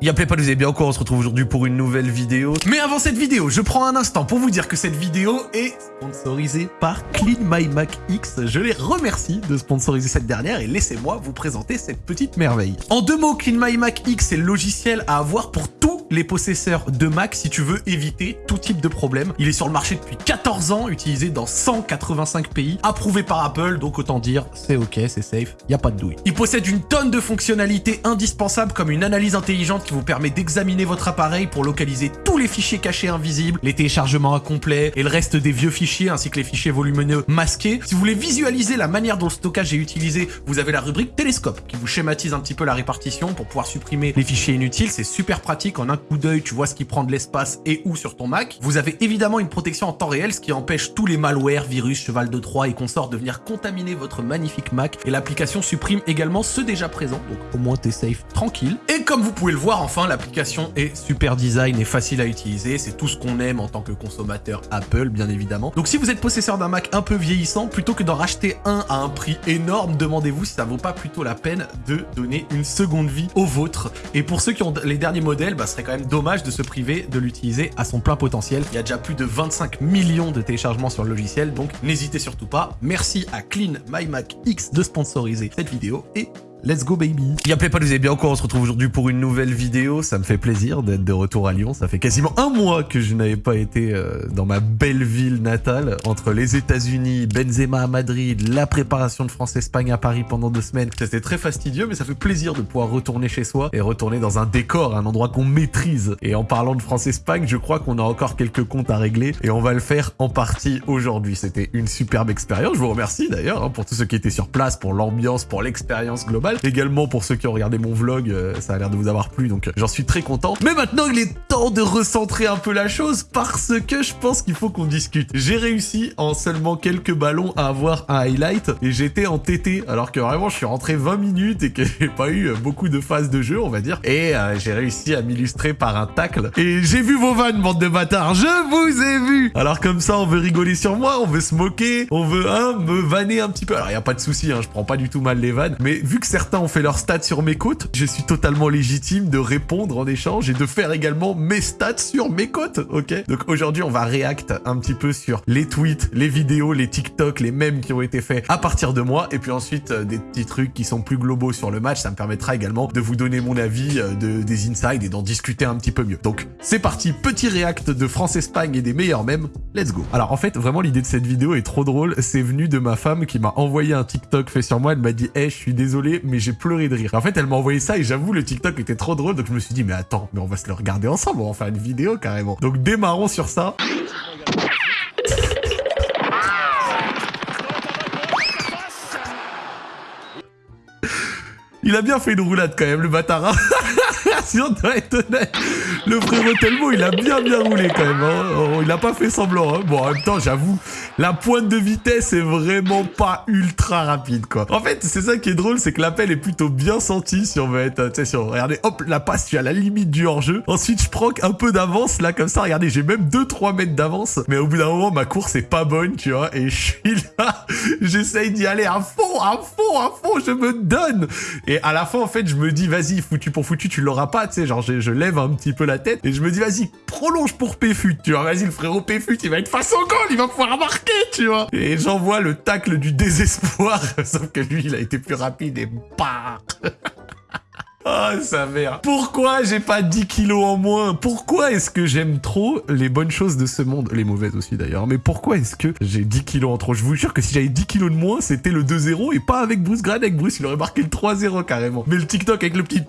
Y'a pas, vous avez bien quoi On se retrouve aujourd'hui pour une nouvelle vidéo. Mais avant cette vidéo, je prends un instant pour vous dire que cette vidéo est sponsorisée par Clean My Mac X. Je les remercie de sponsoriser cette dernière et laissez-moi vous présenter cette petite merveille. En deux mots, Clean My Mac X est le logiciel à avoir pour les possesseurs de Mac si tu veux éviter tout type de problème. Il est sur le marché depuis 14 ans, utilisé dans 185 pays, approuvé par Apple, donc autant dire c'est ok, c'est safe, y a pas de douille. Il possède une tonne de fonctionnalités indispensables comme une analyse intelligente qui vous permet d'examiner votre appareil pour localiser tous les fichiers cachés invisibles, les téléchargements incomplets et le reste des vieux fichiers ainsi que les fichiers volumineux masqués. Si vous voulez visualiser la manière dont le stockage est utilisé, vous avez la rubrique télescope qui vous schématise un petit peu la répartition pour pouvoir supprimer les fichiers inutiles. C'est super pratique. En un coup d'œil, tu vois ce qui prend de l'espace et où sur ton Mac. Vous avez évidemment une protection en temps réel, ce qui empêche tous les malwares, virus, cheval de Troie et consorts de venir contaminer votre magnifique Mac. Et l'application supprime également ceux déjà présents. Donc au moins t'es safe, tranquille. Et comme vous pouvez le voir, enfin, l'application est super design et facile à utiliser. C'est tout ce qu'on aime en tant que consommateur Apple, bien évidemment. Donc si vous êtes possesseur d'un Mac un peu vieillissant, plutôt que d'en racheter un à un prix énorme, demandez-vous si ça vaut pas plutôt la peine de donner une seconde vie au vôtre. Et pour ceux qui ont les derniers modèles, bah, serait quand même dommage de se priver de l'utiliser à son plein potentiel. Il y a déjà plus de 25 millions de téléchargements sur le logiciel, donc n'hésitez surtout pas. Merci à Clean My Mac X de sponsoriser cette vidéo et Let's go baby Y'a pas, vous avez bien quoi? On se retrouve aujourd'hui pour une nouvelle vidéo. Ça me fait plaisir d'être de retour à Lyon. Ça fait quasiment un mois que je n'avais pas été euh, dans ma belle ville natale. Entre les États-Unis, Benzema à Madrid, la préparation de France-Espagne à Paris pendant deux semaines. C'était très fastidieux, mais ça fait plaisir de pouvoir retourner chez soi et retourner dans un décor, un endroit qu'on maîtrise. Et en parlant de France-Espagne, je crois qu'on a encore quelques comptes à régler et on va le faire en partie aujourd'hui. C'était une superbe expérience. Je vous remercie d'ailleurs hein, pour tous ceux qui étaient sur place, pour l'ambiance, pour l'expérience globale. Également pour ceux qui ont regardé mon vlog, euh, ça a l'air de vous avoir plu, donc euh, j'en suis très content. Mais maintenant, il est temps de recentrer un peu la chose parce que je pense qu'il faut qu'on discute. J'ai réussi en seulement quelques ballons à avoir un highlight et j'étais en TT alors que vraiment je suis rentré 20 minutes et que j'ai pas eu euh, beaucoup de phases de jeu, on va dire. Et j'ai réussi à m'illustrer par un tacle. Et j'ai vu vos vannes, bande de bâtards, je vous ai vu Alors comme ça, on veut rigoler sur moi, on veut se moquer, on veut, hein, me vanner un petit peu. Alors, y a pas de souci, hein, je prends pas du tout mal les vannes, mais vu que c'est certains ont fait leur stats sur mes côtes, je suis totalement légitime de répondre en échange et de faire également mes stats sur mes côtes, ok? Donc aujourd'hui, on va react un petit peu sur les tweets, les vidéos, les TikTok, les mèmes qui ont été faits à partir de moi, et puis ensuite euh, des petits trucs qui sont plus globaux sur le match, ça me permettra également de vous donner mon avis euh, de, des insides et d'en discuter un petit peu mieux. Donc c'est parti, petit react de France-Espagne et des meilleurs mèmes, let's go. Alors en fait, vraiment l'idée de cette vidéo est trop drôle, c'est venu de ma femme qui m'a envoyé un TikTok fait sur moi, elle m'a dit « Hey, je suis désolé, mais j'ai pleuré de rire. En fait, elle m'a envoyé ça et j'avoue, le TikTok était trop drôle. Donc je me suis dit, mais attends, mais on va se le regarder ensemble, on va faire une vidéo carrément. Donc démarrons sur ça. Il a bien fait une roulade quand même, le bâtard. Si on doit être honnête. Le frérot Telmo, il a bien bien roulé quand même. Hein. Oh, il a pas fait semblant. Hein. Bon, en même temps, j'avoue, la pointe de vitesse est vraiment pas ultra rapide, quoi. En fait, c'est ça qui est drôle, c'est que l'appel est plutôt bien senti si on veut être, tu sais, si on, regardez, hop, la passe, tu à la limite du hors-jeu. Ensuite, je prends un peu d'avance, là, comme ça, regardez, j'ai même 2-3 mètres d'avance. Mais au bout d'un moment, ma course est pas bonne, tu vois, et je suis là, j'essaye d'y aller à fond, à fond, à fond, je me donne. Et à la fin, en fait, je me dis, vas-y, foutu pour foutu, tu l'auras pas, tu sais, genre, je, lève un petit peu la tête, et je me dis, vas-y, prolonge pour Péfut, tu vois, vas-y, le frérot Péfut, il va être face au goal, il va pouvoir marquer, tu vois. Et j'envoie le tacle du désespoir, sauf que lui, il a été plus rapide et bah Oh, sa mère. Pourquoi j'ai pas 10 kilos en moins? Pourquoi est-ce que j'aime trop les bonnes choses de ce monde? Les mauvaises aussi d'ailleurs. Mais pourquoi est-ce que j'ai 10 kilos en trop? Je vous jure que si j'avais 10 kilos de moins, c'était le 2-0 et pas avec Bruce Grant. Avec Bruce, il aurait marqué le 3-0 carrément. Mais le TikTok avec le petit...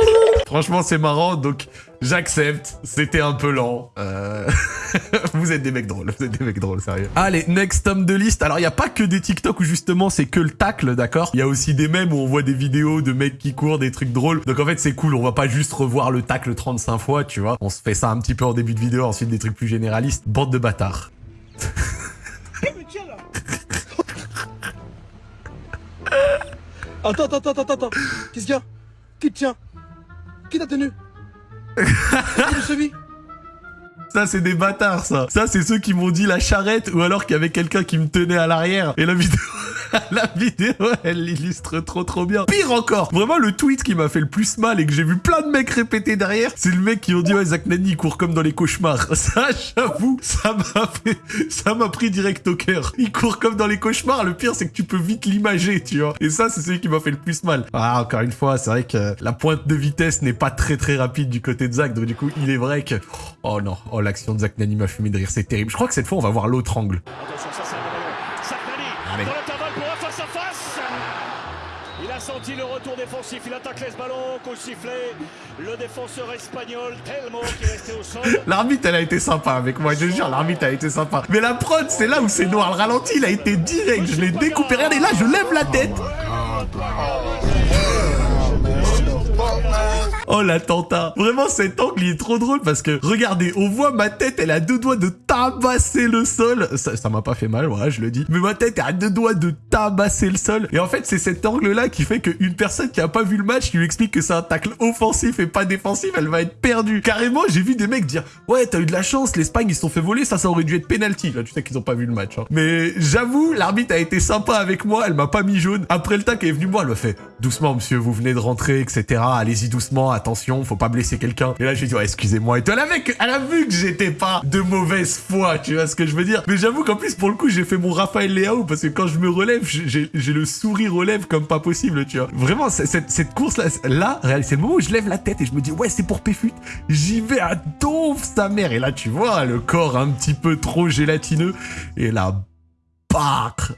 Franchement, c'est marrant, donc j'accepte. C'était un peu lent. Euh... vous êtes des mecs drôles, vous êtes des mecs drôles, sérieux. Allez, next tome de liste. Alors, il n'y a pas que des TikTok où justement c'est que le tacle, d'accord? Il y a aussi des mèmes où on voit des vidéos de mecs qui courent, des trucs drôles. Donc en fait, c'est cool, on va pas juste revoir le tacle 35 fois, tu vois. On se fait ça un petit peu en début de vidéo, ensuite des trucs plus généralistes. Bande de bâtards. Attends, attends, attends, attends, Qu'est-ce qu'il y a? Qui tient? Qui t'a tenu? Ça, c'est des bâtards, ça. Ça, c'est ceux qui m'ont dit la charrette ou alors qu'il y avait quelqu'un qui me tenait à l'arrière. Et la vidéo... La vidéo, elle l'illustre trop trop bien. Pire encore, vraiment le tweet qui m'a fait le plus mal et que j'ai vu plein de mecs répéter derrière, c'est le mec qui ont dit ouais Zach Nani il court comme dans les cauchemars. Ça, j'avoue, ça m'a fait, ça m'a pris direct au cœur. Il court comme dans les cauchemars. Le pire c'est que tu peux vite l'imager, tu vois. Et ça, c'est celui qui m'a fait le plus mal. Ah, encore une fois, c'est vrai que la pointe de vitesse n'est pas très très rapide du côté de Zach. Donc du coup, il est vrai que, oh non, oh l'action de Zach Nani m'a fumé de rire, c'est terrible. Je crois que cette fois, on va voir l'autre angle. Attention, ça c'est le ballon. Saknani Allez. dans l'intervalle défensif. L'arbitre, elle a été sympa avec moi, je jure, l'arbitre a été sympa. Mais la prod, c'est là où c'est noir. Le ralenti, il a été direct. Je l'ai découpé. Regardez, là, je lève la tête. Oh l'attentat Vraiment cet angle il est trop drôle parce que regardez, on voit ma tête, elle a deux doigts de tabasser le sol. Ça m'a pas fait mal, voilà, je le dis. Mais ma tête a deux doigts de tabasser le sol. Et en fait c'est cet angle là qui fait qu'une personne qui a pas vu le match, qui lui explique que c'est un tacle offensif et pas défensif, elle va être perdue. Carrément j'ai vu des mecs dire ouais t'as eu de la chance, l'Espagne ils se sont fait voler, ça ça aurait dû être penalty. Là tu sais qu'ils ont pas vu le match. hein. Mais j'avoue l'arbitre a été sympa avec moi, elle m'a pas mis jaune. Après le tac elle est venue me voir, elle m'a fait doucement monsieur vous venez de rentrer etc. Allez-y doucement, attention, faut pas blesser quelqu'un. Et là, j'ai dit, ouais, excusez-moi. Et toi, la mec, elle a vu que j'étais pas de mauvaise foi, tu vois ce que je veux dire. Mais j'avoue qu'en plus, pour le coup, j'ai fait mon Raphaël Leao parce que quand je me relève, j'ai le sourire lèvres comme pas possible, tu vois. Vraiment, cette, course-là, là, réal- c'est le moment où je lève la tête et je me dis, ouais, c'est pour Péfut. J'y vais à donf sa mère. Et là, tu vois, le corps un petit peu trop gélatineux. Et là,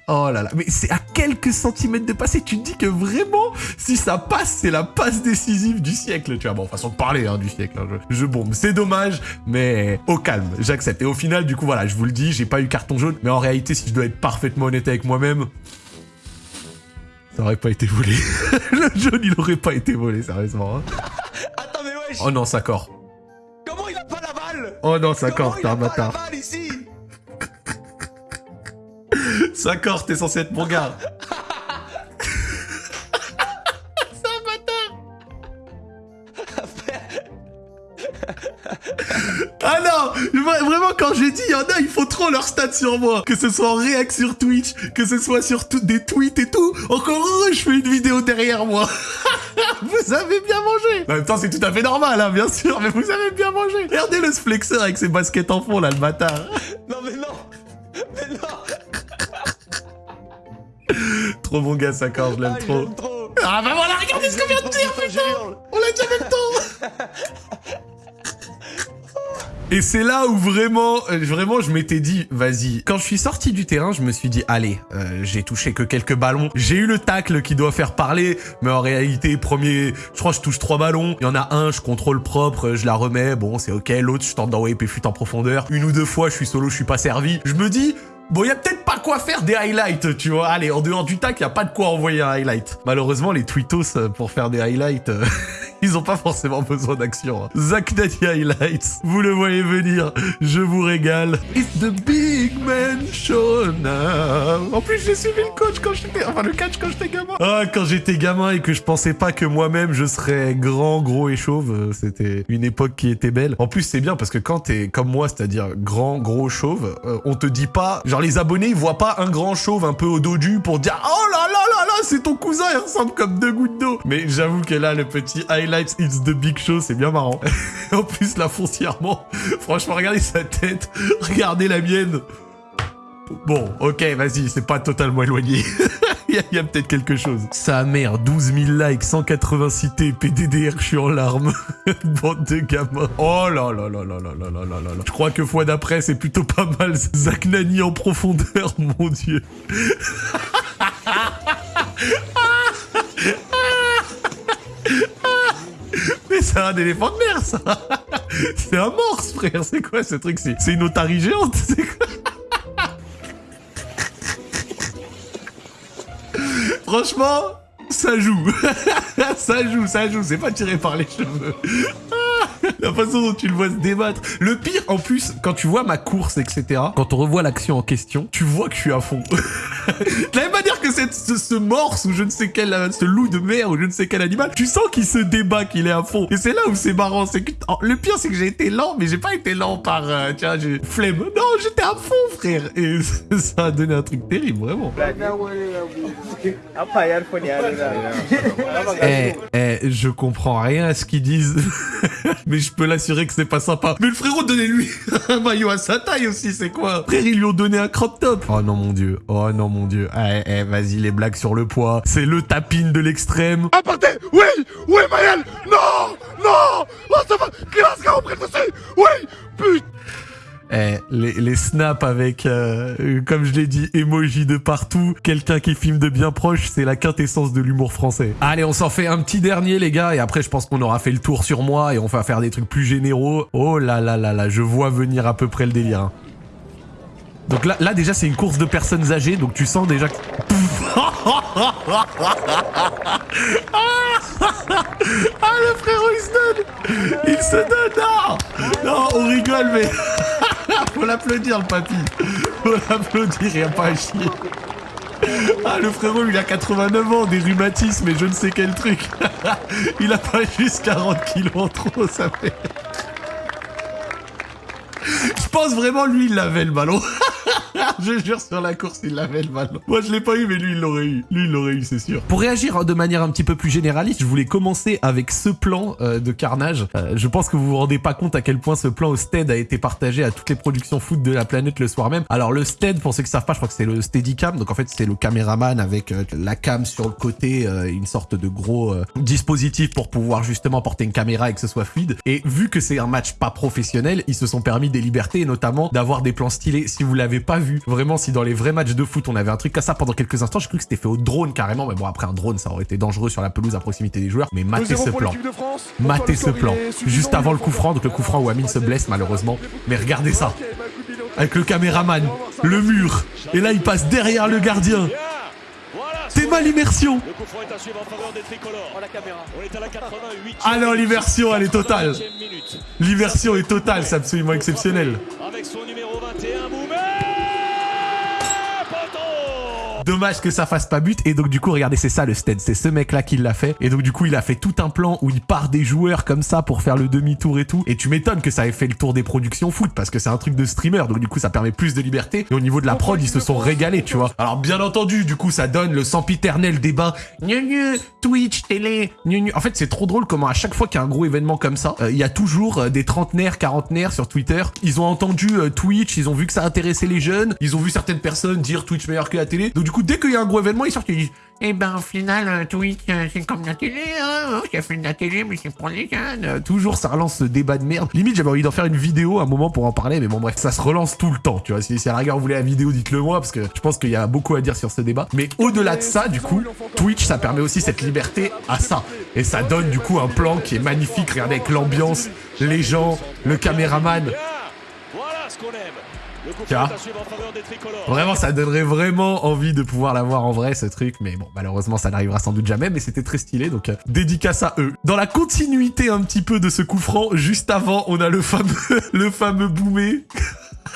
Oh là là, mais c'est à quelques centimètres de passer. Tu te dis que vraiment, si ça passe, c'est la passe décisive du siècle. Tu vois, bon, façon de parler hein, du siècle. hein. Je, je bombe, c'est dommage, mais au calme, j'accepte. Et au final, du coup, voilà, je vous le dis, j'ai pas eu carton jaune, mais en réalité, si je dois être parfaitement honnête avec moi-même, ça aurait pas été volé. le jaune, il aurait pas été volé, sérieusement. hein. Attends, mais wesh Oh non, ça corps. Comment il a pas la balle? Oh non, ça corps, il t'es a un pas la bâtard. balle ici? Ça corps, t'es censé être mon gars. Ah non Vra- Vraiment, quand j'ai dit, il y en a, ils font trop leur stats sur moi. Que ce soit en réact sur Twitch, que ce soit sur tout- des tweets et tout. Encore heureux, je fais une vidéo derrière moi. vous avez bien mangé En même temps, c'est tout à fait normal, hein, bien sûr, mais vous avez bien mangé. Regardez le flexeur avec ses baskets en fond, là, le bâtard. Trop bon gars, ça corps, je l'aime Ah, trop. Ah bah voilà, regardez ce qu'on vient de dire, putain On l'a dit en même temps Et c'est là où vraiment, euh, vraiment, je m'étais dit, vas-y. Quand je suis sorti du terrain, je me suis dit, allez, euh, j'ai touché que quelques ballons. J'ai eu le tacle qui doit faire parler, mais en réalité, premier, je crois que je touche trois ballons. Il y en a un, je contrôle propre, je la remets, bon, c'est ok. L'autre, je tente d'envoyer Péfut en profondeur. Une ou deux fois, je suis solo, je suis pas servi. Je me dis, Bon, il y a peut-être pas quoi faire des highlights, tu vois. Allez, en dehors du tac, il y a pas de quoi envoyer un highlight. Malheureusement, les tweetos euh, pour faire des highlights, euh, ils ont pas forcément besoin d'action. hein. Zach Nani highlights, vous le voyez venir, je vous régale. It's the big man show now. En plus, j'ai suivi le coach quand j'étais, enfin le catch quand j'étais gamin. Ah, quand j'étais gamin et que je pensais pas que moi-même je serais grand, gros et chauve, euh, c'était une époque qui était belle. En plus, c'est bien parce que quand t'es comme moi, c'est-à-dire grand, gros, chauve, euh, on te dit pas, genre les abonnés, ils voient pas un grand chauve un peu au dodu pour dire oh là là là là, c'est ton cousin, il ressemble comme deux gouttes d'eau. Mais j'avoue que là, le petit highlights, it's the big show, c'est bien marrant. en plus, là, foncièrement, franchement, regardez sa tête, regardez la mienne. Bon, ok, vas-y, c'est pas totalement éloigné. Il y a, peut-être quelque chose. Sa mère, 12 000 likes, 180 cités, PDDR, je suis en larmes. Bande de gamins. Oh là là là là là là là là là. Je crois que fois d'après, c'est plutôt pas mal. Zach Nani en profondeur, mon dieu. Mais c'est un éléphant de mer, ça C'est un morse, frère C'est quoi ce truc? C'est une otarie géante C'est quoi? Franchement, ça joue. ça joue, ça joue. C'est pas tiré par les cheveux. La façon dont tu le vois se débattre. Le pire, en plus, quand tu vois ma course, etc., quand on revoit l'action en question, tu vois que je suis à fond. de la même manière que cette, ce, ce morse ou je ne sais quel, ce loup de mer ou je ne sais quel animal, tu sens qu'il se débat, qu'il est à fond. Et c'est là où c'est marrant, c'est que oh, le pire c'est que j'ai été lent, mais j'ai pas été lent par, euh, tiens, j'ai flemme. Non, j'étais à fond, frère. Et ça a donné un truc terrible, vraiment. Eh, eh, je comprends rien à ce qu'ils disent, mais je peux l'assurer que c'est pas sympa. Mais le frérot, donnez-lui un maillot à sa taille aussi, c'est quoi? Frère, ils lui ont donné un crop top. Oh non, mon dieu. Oh non, mon dieu. Eh, eh, vas-y, les blagues sur le poids. C'est le tapine de l'extrême. Aparté Oui Oui, Mayel Non Non Oh, ça va Classe, on prête aussi Oui Putain Eh, les, les snaps avec, euh, comme je l'ai dit, emoji de partout, quelqu'un qui filme de bien proche, c'est la quintessence de l'humour français. Allez, on s'en fait un petit dernier, les gars, et après, je pense qu'on aura fait le tour sur moi et on va faire des trucs plus généraux. Oh là là là là, je vois venir à peu près le délire. hein. Donc là, là déjà, c'est une course de personnes âgées, donc tu sens déjà que... Ah, le frérot, il se donne Il se donne Non Non, on rigole, mais... Faut l'applaudir, le papy Faut l'applaudir, y a pas à chier ah, le frérot, il a 89 ans, des rhumatismes et je ne sais quel truc. il a pas juste 40 kilos en trop, ça fait... Je pense vraiment, lui, il l'avait le ballon. je jure sur la course, il l'avait le ballon. Moi, je l'ai pas eu, mais lui, il l'aurait eu. Lui, il l'aurait eu, c'est sûr. Pour réagir hein, de manière un petit peu plus généraliste, je voulais commencer avec ce plan euh, de carnage. Euh, je pense que vous vous rendez pas compte à quel point ce plan au stead a été partagé à toutes les productions foot de la planète le soir même. Alors, le stead, pour ceux qui savent pas, je crois que c'est le Steadicam. Donc, en fait, c'est le caméraman avec euh, la cam sur le côté, une sorte de gros dispositif pour pouvoir justement porter une caméra et que ce soit fluide. Et vu que c'est un match pas professionnel, ils se sont permis des libertés, notamment d'avoir des plans stylés. Si vous l'avez pas vu, vraiment, si dans les vrais matchs de foot, on avait un truc comme ça pendant quelques instants, j'ai cru que c'était fait au drone carrément. Mais bon, après, un drone, ça aurait été dangereux sur la pelouse à proximité des joueurs. Mais matez ce plan. Matez ce plan. Juste avant le coup franc, donc le coup franc où Amine se blesse malheureusement. Mais regardez ça. Avec le caméraman, le mur. Et là, il passe derrière le gardien. C'est mal immersion. Le coup franc est à suivre en faveur des tricolores. Oh la caméra. On est à la 88 Ah non, l'immersion, elle est totale. L'immersion est totale, c'est absolument exceptionnel. Avec son numéro 21, Dommage que ça fasse pas but. Et donc, du coup, regardez, c'est ça le stead. C'est ce mec-là qui l'a fait. Et donc, du coup, il a fait tout un plan où il part des joueurs comme ça pour faire le demi-tour et tout. Et tu m'étonnes que ça ait fait le tour des productions foot parce que c'est un truc de streamer. Donc, du coup, ça permet plus de liberté. Et au niveau de la prod, ils se sont régalés, tu vois. Alors, bien entendu, du coup, ça donne le sempiternel débat. Gnu gnu, Twitch, télé, gnu gnu. En fait, c'est trop drôle comment à chaque fois qu'il y a un gros événement comme ça, euh, il y a toujours euh, des trentenaires, quarantenaires sur Twitter. Ils ont entendu euh, Twitch, ils ont vu que ça intéressait les jeunes, ils ont vu certaines personnes dire Twitch meilleur que la télé. Donc du coup, dès qu'il y a un gros événement, ils sortent et ils disent eh ben au final, Twitch, euh, c'est comme la télé, hein. J'ai fait de la télé, mais c'est pour les jeunes. Euh, Toujours, ça relance ce débat de merde. Limite, j'avais envie d'en faire une vidéo à un moment pour en parler, mais bon, bref, ça se relance tout le temps, tu vois. Si, si à la rigueur vous voulez la vidéo, dites-le moi, parce que je pense qu'il y a beaucoup à dire sur ce débat. Mais au-delà de ça, du coup, Twitch, ça permet aussi cette liberté à ça. Et ça donne, du coup, un plan qui est magnifique. Regardez avec l'ambiance, les gens, le caméraman. Voilà ce qu'on aime. Vraiment, ça donnerait vraiment envie de pouvoir l'avoir en vrai, ce truc. Mais bon, malheureusement, ça n'arrivera sans doute jamais. Mais c'était très stylé, donc euh, dédicace à eux. Dans la continuité un petit peu de ce coup franc, juste avant, on a le fameux, le fameux boomé.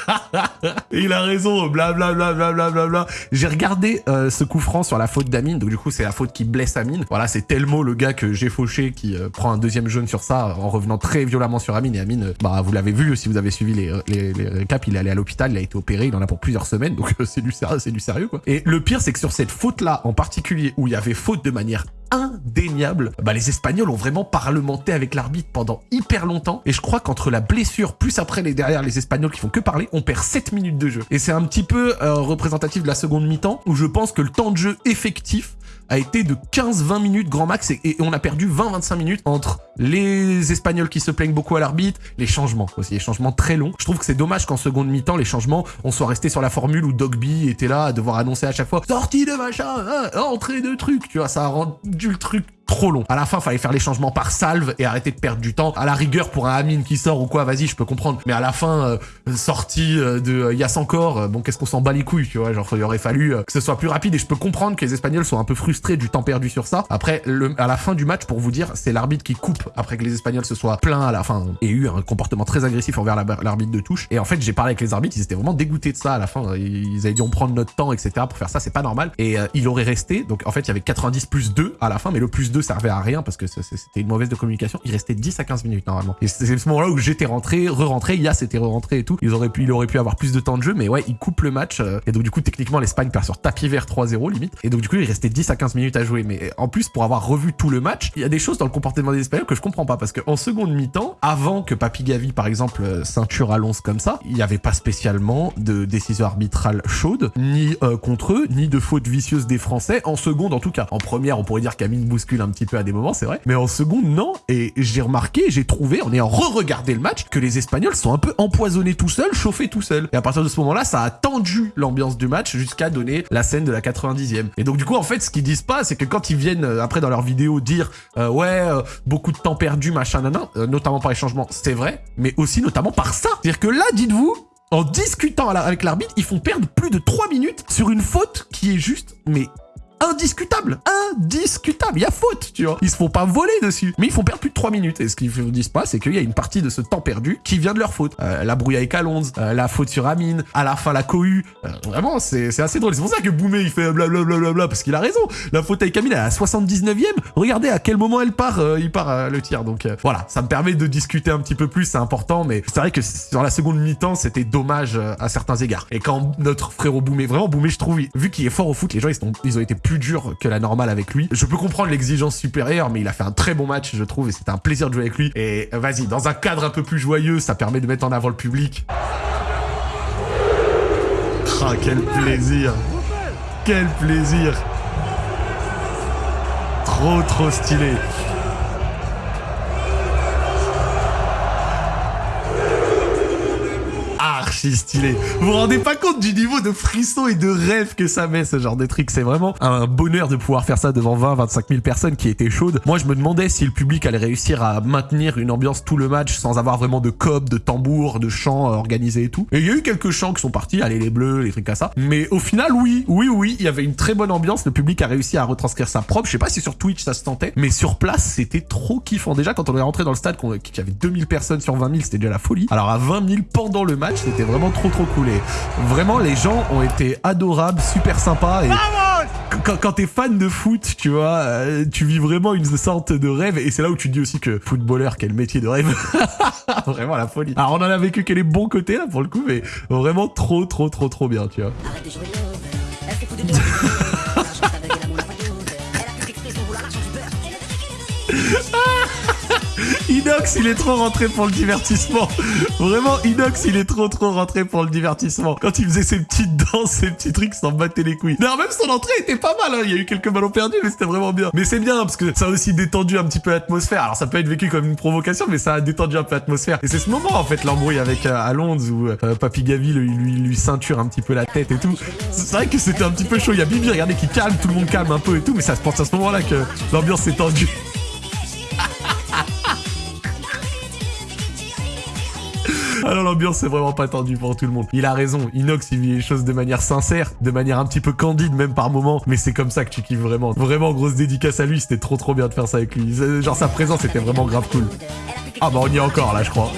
Il a raison, blablabla, blablabla. Bla. J'ai regardé euh, ce coup franc sur la faute d'Amine, donc du coup c'est la faute qui blesse Amine. Voilà, c'est Telmo, le gars que j'ai fauché, qui euh, prend un deuxième jaune sur ça en revenant très violemment sur Amine. Et Amine, euh, bah vous l'avez vu si vous avez suivi les, les, les récaps, il est allé à l'hôpital, il a été opéré, il en a pour plusieurs semaines, donc c'est du sérieux, c'est du sérieux quoi. Et le pire c'est que sur cette faute là en particulier, où il y avait faute de manière indéniable, bah les Espagnols ont vraiment parlementé avec l'arbitre pendant hyper longtemps. Et je crois qu'entre la blessure plus après les derrière les Espagnols qui font que parler, on perd 7 minutes de jeu. Et c'est un petit peu euh, représentatif de la seconde mi-temps où je pense que le temps de jeu effectif a été de 15-20 minutes grand max et, on a perdu 20-25 minutes entre les Espagnols qui se plaignent beaucoup à l'arbitre, les changements aussi, les changements très longs. Je trouve que c'est dommage qu'en seconde mi-temps, les changements, on soit resté sur la formule où Dogby était là à devoir annoncer à chaque fois sortie de machin, hein, entrée de truc, tu vois, ça a rendu truc trop long. À la fin, fallait faire les changements par salve et arrêter de perdre du temps. À la rigueur, pour un Amine qui sort ou quoi, vas-y, je peux comprendre. Mais à la fin, euh, sortie euh, de euh, Yass encore, euh, bon, qu'est-ce qu'on s'en bat les couilles, tu vois Genre, il aurait fallu que ce soit plus rapide et je peux comprendre que les Espagnols sont un peu frustrés du temps perdu sur ça. Après, le, à la fin du match, pour vous dire, c'est l'arbitre qui coupe après que les Espagnols se soient plaints à la fin et eu un comportement très agressif envers la- l'arbitre de touche. Et en fait, j'ai parlé avec les arbitres, ils étaient vraiment dégoûtés de ça à la fin. Ils avaient dit on prend notre temps, etc. pour faire ça, c'est pas normal. Et il aurait resté, donc en fait, il y avait 90 plus 2 à la fin, mais le plus 2 servait à rien parce que c'était une mauvaise de communication. Il restait 10 à 15 minutes normalement. Et c'est ce moment-là où j'étais rentré, re-rentré, Yas était re-rentré et tout. Ils auraient pu, il aurait pu avoir plus de temps de jeu, mais ouais, il coupe le match. euh, et donc du coup, techniquement, l'Espagne perd sur tapis vert 3-0 limite. Et donc du coup, il restait 10 à 15 minutes à jouer. Mais en plus, pour avoir revu tout le match, il y a des choses dans le comportement des Espagnols que je comprends pas parce qu'en seconde mi-temps, avant que Papi Gavi, par exemple, euh, ceinture à l'once comme ça, il n'y avait pas spécialement de décision arbitrale chaude, ni euh, contre eux, ni de faute vicieuse des Français. En seconde, en tout cas. En première, on pourrait dire qu'Amine bouscule un petit peu à des moments, c'est vrai. Mais en seconde, non. Et j'ai remarqué, j'ai trouvé, en ayant re-regardé le match, que les Espagnols sont un peu empoisonnés tout seuls, chauffés tout seuls. Et à partir de ce moment-là, ça a tendu l'ambiance du match jusqu'à donner la scène de la 90e. Et donc du coup, en fait, ce qu'ils disent pas, c'est que quand ils viennent euh, après dans leurs vidéos dire euh, ouais, euh, beaucoup de temps perdu, machin, nanan, notamment par les changements, c'est vrai, mais aussi notamment par ça. C'est-à-dire que là, dites-vous, en discutant avec l'arbitre, ils font perdre plus de 3 minutes sur une faute qui est juste, mais indiscutable, indiscutable, il y a faute, tu vois. Ils se font pas voler dessus, mais ils font perdre plus de 3 minutes. Et ce qu'ils ne disent pas, c'est qu'il y a une partie de ce temps perdu qui vient de leur faute. Euh, la brouille avec Alonso, euh, la faute sur Amine, à la fin la cohue. Euh, vraiment, c'est assez drôle. C'est pour ça que Boumé, il fait blablabla, bla bla, parce qu'il a raison. La faute avec Amine, elle est à la 79e. Regardez à quel moment elle part, euh, il part euh, le tir. Donc euh, voilà, ça me permet de discuter un petit peu plus, c'est important, mais c'est vrai que sur la seconde mi-temps, c'était dommage à certains égards. Et quand notre frérot Boumé, vraiment Boumé, je trouve, vu qu'il est fort au foot, les gens ils, ils ont été plus durs que la normale avec lui. Je peux comprendre l'exigence supérieure, mais il a fait un très bon match, je trouve, et c'était un plaisir de jouer avec lui. Et vas-y, dans un cadre un peu plus joyeux, ça permet de mettre en avant le public. Ah, quel plaisir Quel plaisir Trop, trop stylé stylé. Vous vous rendez pas compte du niveau de frisson et de rêve que ça met ce genre de truc. C'est vraiment un bonheur de pouvoir faire ça devant 20, 25 000 personnes qui étaient chaudes. Moi, je me demandais si le public allait réussir à maintenir une ambiance tout le match sans avoir vraiment de cob, de tambour, de chants euh, organisés et tout. Et il y a eu quelques chants qui sont partis, allez les bleus, les trucs comme ça. Mais au final, oui, oui, oui, il y avait une très bonne ambiance. Le public a réussi à retranscrire ça propre. Je sais pas si sur Twitch ça se tentait, mais sur place, c'était trop kiffant. Déjà, quand on est rentré dans le stade, qu'il y avait 2000 personnes sur 20 000, c'était déjà la folie. Alors à 20 000 pendant le match, c'était vraiment trop trop cool. Et vraiment, les gens ont été adorables, super sympas. Et quand, quand t'es fan de foot, tu vois, euh, tu vis vraiment une sorte de rêve. Et c'est là où tu te dis aussi que footballeur, quel métier de rêve. vraiment la folie. Alors on en a vécu que les bons côtés là pour le coup, mais vraiment trop trop trop trop bien, tu vois. Inox, il est trop rentré pour le divertissement. Vraiment, Inox, il est trop trop rentré pour le divertissement. Quand il faisait ses petites danses, ses petits trucs, s'en battait les couilles. D'ailleurs, même son entrée était pas mal. Hein. Il y a eu quelques ballons perdus, mais c'était vraiment bien. Mais c'est bien parce que ça a aussi détendu un petit peu l'atmosphère. Alors ça peut être vécu comme une provocation, mais ça a détendu un peu l'atmosphère. Et c'est ce moment en fait l'embrouille avec euh, Alonso où euh, Papy Gavi lui, lui lui ceinture un petit peu la tête et tout. C'est vrai que c'était un petit peu chaud. Il y a Bibi, regardez, qui calme, tout le monde calme un peu et tout, mais ça se pense à ce moment-là que l'ambiance s'est tendue. Alors l'ambiance c'est vraiment pas tendue pour tout le monde. Il a raison, Inox il vit les choses de manière sincère, de manière un petit peu candide même par moment, mais c'est comme ça que tu kiffes vraiment. Vraiment grosse dédicace à lui, c'était trop trop bien de faire ça avec lui. Genre sa présence était vraiment grave cool. Ah bah on y est encore là je crois.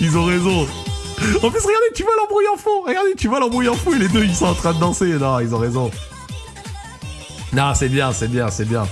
Ils ont raison. En plus regardez, tu vois l'embrouille en fond, regardez, tu vois l'embrouille en et les deux ils sont en train de danser. Non, ils ont raison. Non, c'est bien, c'est bien, c'est bien.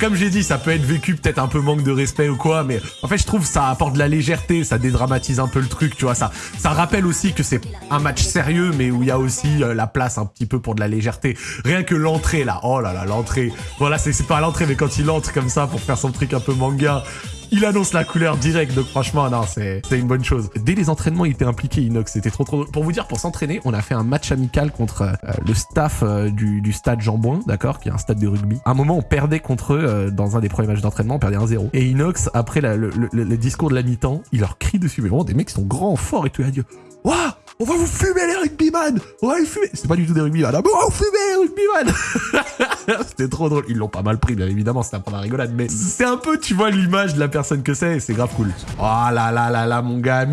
Comme j'ai dit, ça peut être vécu peut-être un peu manque de respect ou quoi, mais en fait, je trouve ça apporte de la légèreté, ça dédramatise un peu le truc, tu vois. Ça, ça rappelle aussi que c'est un match sérieux, mais où il y a aussi euh, la place un petit peu pour de la légèreté. Rien que l'entrée là, oh là là, l'entrée. Voilà, c'est pas l'entrée, mais quand il entre comme ça pour faire son truc un peu manga. Il annonce la couleur direct, donc franchement, non, c'est une bonne chose. Dès les entraînements, il était impliqué, Inox, c'était trop trop. Pour vous dire, pour s'entraîner, on a fait un match amical contre euh, le staff euh, du, du stade Jean-Bouin, d'accord, qui est un stade de rugby. À un moment, on perdait contre eux euh, dans un des premiers matchs d'entraînement, on perdait 1-0. Et Inox, après le, le- discours de la mi-temps, il leur crie dessus, mais vraiment des mecs sont grands, forts et tout, il a dit Waouh On va vous fumer les rugbyman On va les fumer C'est pas du tout des rugbyman, ah, mais on va vous fumer les rugbyman C'était trop drôle. Ils l'ont pas mal pris, bien évidemment, c'était un peu la rigolade, mais c'est un peu, tu vois, l'image de la personne que c'est, c'est grave cool. Oh là là là là, mon gars,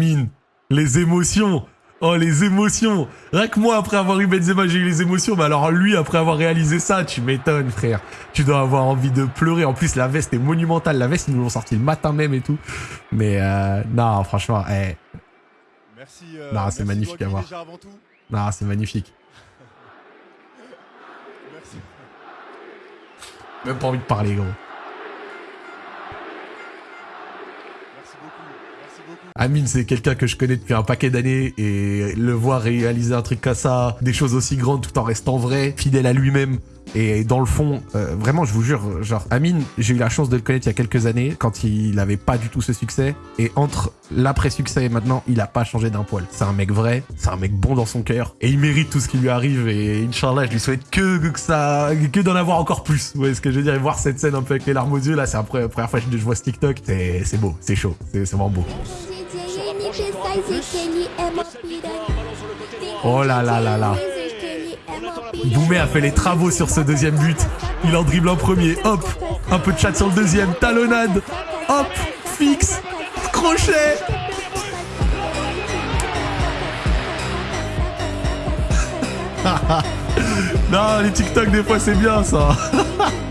Les émotions Oh, les émotions Rien que moi, après avoir eu Benzema, j'ai eu les émotions. Mais alors lui, après avoir réalisé ça, tu m'étonnes, frère. Tu dois avoir envie de pleurer. En plus, la veste est monumentale. La veste, ils nous l'ont sorti le matin même et tout. Mais euh, non, franchement, eh, Merci. euh, Non, c'est magnifique à voir. non, c'est magnifique. Merci. Même pas envie de parler, gros. Merci beaucoup. Merci beaucoup. Amine, c'est quelqu'un que je connais depuis un paquet d'années et le voir réaliser un truc comme ça, des choses aussi grandes tout en restant vrai, fidèle à lui-même. Et dans le fond, euh, vraiment, je vous jure, genre, Amine, j'ai eu la chance de le connaître il y a quelques années, quand il avait pas du tout ce succès. Et entre l'après-succès et maintenant, il a pas changé d'un poil. C'est un mec vrai, c'est un mec bon dans son cœur, et il mérite tout ce qui lui arrive. Et Inch'Allah, je lui souhaite que, que ça, que d'en avoir encore plus. Vous voyez ce que je veux dire? Et voir cette scène un peu avec les larmes aux yeux, là, c'est la première fois que je vois ce TikTok. C'est beau, c'est chaud, c'est c'est vraiment beau. Oh là là là là. Boumet a fait les travaux sur ce deuxième but. Il en dribble un premier, hop, un peu de chat sur le deuxième, talonnade, hop, fixe, crochet. non, les TikTok des fois c'est bien ça.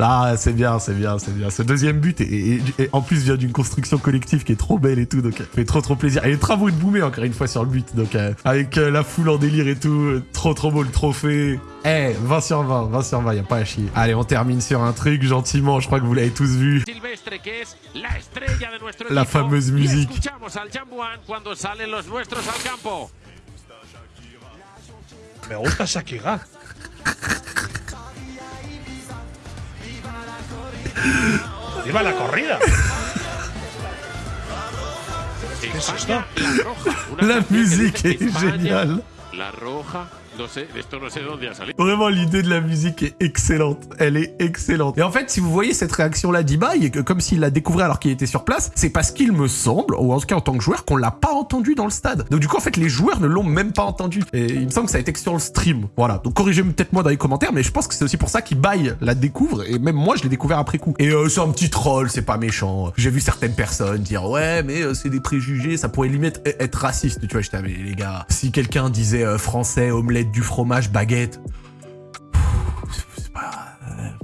Ah, c'est bien, c'est bien, c'est bien. Ce deuxième but, et, en plus, vient d'une construction collective qui est trop belle et tout, donc ça fait trop trop plaisir. Et les travaux de Boumet, encore une fois, sur le but, donc euh, avec euh, la foule en délire et tout, euh, trop trop beau le trophée. Eh, 20 sur 20, 20 sur 20, y a pas à chier. Allez, on termine sur un truc, gentiment, je crois que vous l'avez tous vu. La fameuse musique. escuchamos al ¡Viva la corrida! España, la roja. Una La canción que musique dice est España, géniale. La roja. Vraiment, l'idée de la musique est excellente. Elle est excellente. Et en fait, si vous voyez cette réaction-là d'Iba, comme s'il la découvrait alors qu'il était sur place, c'est parce qu'il me semble, ou en tout cas en tant que joueur, qu'on l'a pas entendu dans le stade. Donc du coup, en fait, les joueurs ne l'ont même pas entendu. Et il me semble que ça a été que sur le stream. Voilà. Donc corrigez-moi peut-être moi dans les commentaires, mais je pense que c'est aussi pour ça qu'Ibai la découvre. Et même moi, je l'ai découvert après coup. Et euh, c'est un petit troll, c'est pas méchant. J'ai vu certaines personnes dire ouais, mais euh, c'est des préjugés, ça pourrait limite e- être raciste. Tu vois, je mais les gars, si quelqu'un disait euh, français, omelette, du fromage, baguette,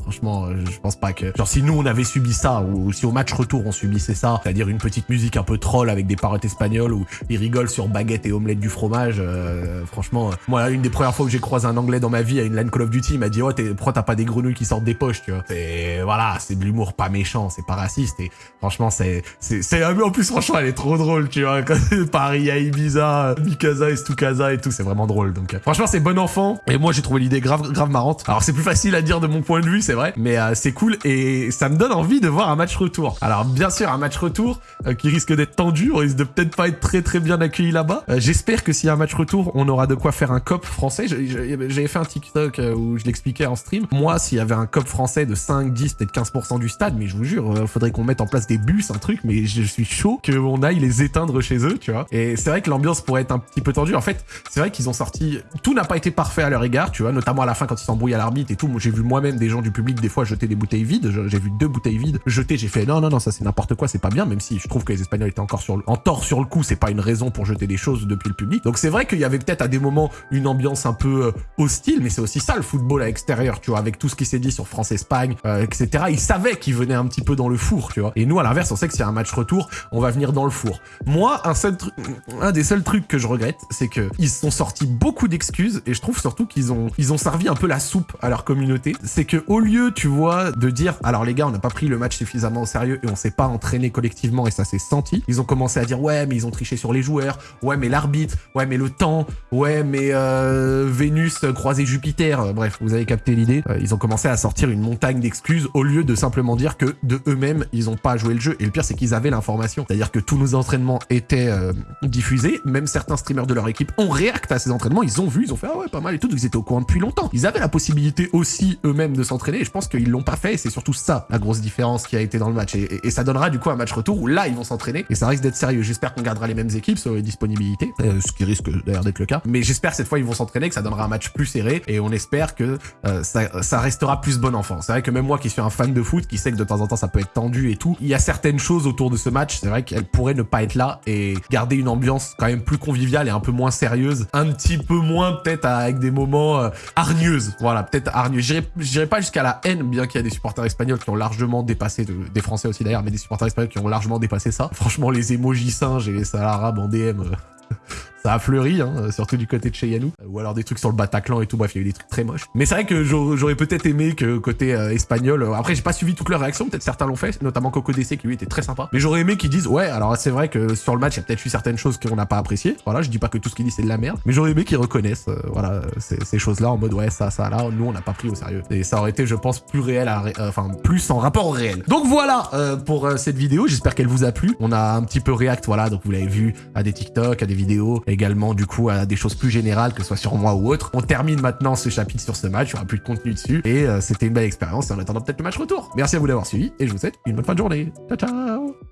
Franchement, euh, je pense pas que. Genre, si nous on avait subi ça, ou si au match retour on subissait ça, c'est-à-dire une petite musique un peu troll avec des paroles espagnoles où ils rigolent sur baguette et omelette du fromage, euh, franchement, euh, moi, une des premières fois que j'ai croisé un anglais dans ma vie à une LAN Call of Duty, il m'a dit, oh, t'es- pourquoi t'as pas des grenouilles qui sortent des poches, tu vois. C'est, voilà, c'est de l'humour pas méchant, c'est pas raciste, et franchement, c'est, c'est, c'est, en plus, franchement, elle est trop drôle, tu vois. Paris à Ibiza, Mikasa et Stukasa et tout, c'est vraiment drôle. Donc, franchement, c'est bon enfant. Et moi, j'ai trouvé l'idée grave, grave marrante. Alors, c'est plus facile à dire de mon point de vue, c'est vrai, mais euh, c'est cool et ça me donne envie de voir un match retour. Alors, bien sûr, un match retour euh, qui risque d'être tendu, on risque de peut-être pas être très très bien accueilli là-bas. Euh, J'espère que s'il y a un match retour, on aura de quoi faire un cop français. J'avais fait un TikTok où je l'expliquais en stream. Moi, s'il y avait un cop français de 5, 10, peut-être 15% du stade, mais je vous jure, faudrait qu'on mette en place des bus, un truc, mais je suis chaud qu'on aille les éteindre chez eux, tu vois. Et c'est vrai que l'ambiance pourrait être un petit peu tendue. En fait, c'est vrai qu'ils ont sorti... Tout n'a pas été parfait à leur égard, tu vois, notamment à la fin quand ils s'embrouillent à l'arbitre et tout. J'ai vu moi-même des gens du public des fois jeter des bouteilles vides. J'ai vu deux bouteilles vides jetées. J'ai fait non, non, non, ça c'est n'importe quoi, c'est pas bien, même si je trouve que les Espagnols étaient encore sur le, en tort sur le coup, c'est pas une raison pour jeter des choses depuis le public. Donc c'est vrai qu'il y avait peut-être à des moments une ambiance un peu euh, hostile, mais c'est aussi ça le football à l'extérieur, tu vois, avec tout ce qui s'est dit sur France-Espagne, euh, etc. Ils savaient qu'ils venaient un petit peu dans le four, tu vois. Et nous, à l'inverse, on sait que s'il y a un match retour, on va venir dans le four. Moi, un seul un des seuls trucs que je regrette, c'est que ils sont sortis beaucoup d'excuses et je trouve surtout qu'ils ont, ils ont servi un peu la soupe à leur communauté. C'est que au lieu, tu vois, de dire, alors les gars, on n'a pas pris le match suffisamment au sérieux et on s'est pas entraîné collectivement et ça s'est senti, ils ont commencé à dire, ouais, mais ils ont triché sur les joueurs, ouais, mais l'arbitre, ouais, mais le temps, ouais, mais euh, Vénus croisé Jupiter. Euh, Bref, vous avez capté l'idée. Euh, ils ont commencé à sortir une montagne d'excuses au lieu de simplement dire que de eux-mêmes, ils ont pas joué le jeu. Et le pire, c'est qu'ils avaient l'information. C'est-à-dire que tous nos entraînements étaient euh, diffusés. Même certains streamers de leur équipe ont réacté à ces entraînements. Ils ont vu, ils ont fait ah ouais, pas mal et tout. Ils étaient au courant depuis longtemps. Ils avaient la possibilité aussi eux-mêmes de s'entraîner. Je pense qu'ils l'ont pas fait et c'est surtout ça la grosse différence qui a été dans le match. Et, ça donnera du coup un match retour où là ils vont s'entraîner et ça risque d'être sérieux. J'espère qu'on gardera les mêmes équipes sur les disponibilités, euh, ce qui risque d'ailleurs d'être le cas. Mais j'espère cette fois ils vont s'entraîner, que ça donnera un match plus serré et on espère que euh, ça, restera plus bon enfant. C'est vrai que même moi qui suis un fan de foot, qui sait que de temps en temps ça peut être tendu et tout, il y a certaines choses autour de ce match, c'est vrai qu'elles pourraient ne pas être là et garder une ambiance quand même plus conviviale et un peu moins sérieuse, un petit peu moins peut-être avec des moments euh, hargneuses. Voilà, peut-être hargneux. J'irai j'irai jusqu'à la haine, bien qu'il y a des supporters espagnols qui ont largement dépassé, de- des Français aussi d'ailleurs, mais des supporters espagnols qui ont largement dépassé ça. Franchement, les emojis singes et les salles en DM. Ça a fleuri, hein, euh, surtout du côté de chez Yanou. Euh, Ou alors des trucs sur le Bataclan et tout, bref, il y a eu des trucs très moches. Mais c'est vrai que j'aurais peut-être aimé que côté euh, espagnol, après j'ai pas suivi toutes leurs réactions, peut-être certains l'ont fait, notamment Coco DC qui lui était très sympa. Mais j'aurais aimé qu'ils disent, ouais, alors c'est vrai que sur le match, il y a peut-être eu certaines choses qu'on n'a pas appréciées. Voilà, je dis pas que tout ce qu'il dit c'est de la merde, mais j'aurais aimé qu'ils reconnaissent, euh, voilà, ces, choses-là en mode, ouais, ça, ça, là, nous on n'a pas pris au sérieux. Et ça aurait été, je pense, plus réel, enfin, plus en rapport au réel. Donc voilà pour cette vidéo, j'espère qu'elle vous a plu. On a un petit peu react, voilà, donc vous l'avez vu, à des TikTok, à des vidéos, également du coup à des choses plus générales, que ce soit sur moi ou autre. On termine maintenant ce chapitre sur ce match, il n'y aura plus de contenu dessus, et euh, c'était une belle expérience, en attendant peut-être le match retour. Merci à vous d'avoir suivi, et je vous souhaite une bonne fin de journée. Ciao ciao